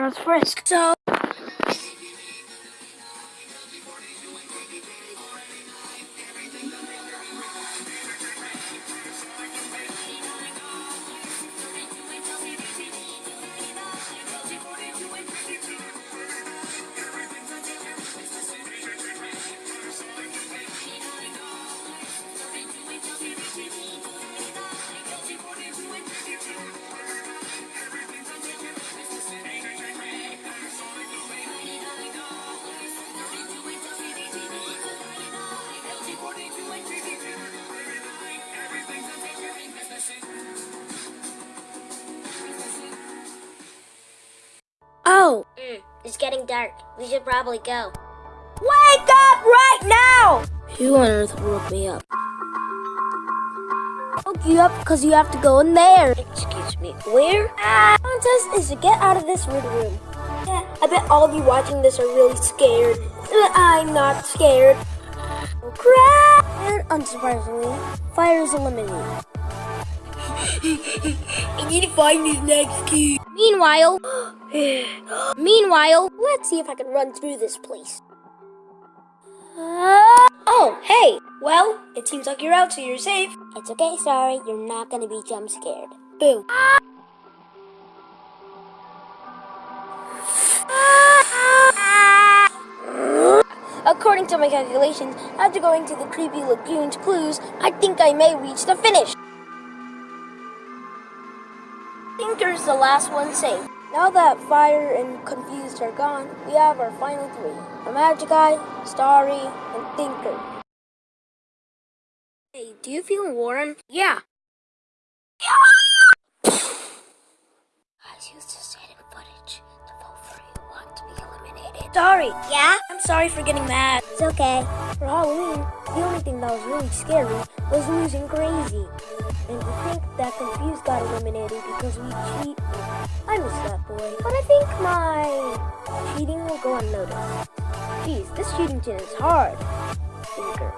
Earth Frisk. So. Oh, Mm, it's getting dark. We should probably go. wake up right now! Who on earth woke me up? Woke you up because you have to go in there. Excuse me, where? Ah, contest is to get out of this weird room. Yeah, I bet all of you watching this are really scared. I'm not scared. Oh crap! And unsurprisingly, fire is eliminated. I need to find this next key. Meanwhile, meanwhile, Let's see if I can run through this place. Uh, oh, hey! Well, it seems like you're out, so you're safe. it's okay, sorry. You're not gonna be jump scared. Boo. According to my calculations, after going to the creepy lagoon's clues, I think I may reach the finish. Tinker's the last one safe. Now that Fire and Confused are gone, we have our final three. The Magic Eye, Starry, and Tinker. Hey, do you feel warm? Yeah. Guys, use this hidden footage to vote for who want to be eliminated. Sorry. Yeah? I'm sorry for getting mad. It's okay. For Halloween, the only thing that was really scary was losing Crazy. And to think that Confused got eliminated because we cheat, I miss that boy. But I think my cheating will go unnoticed. Jeez, this cheating chin is hard. Thinker.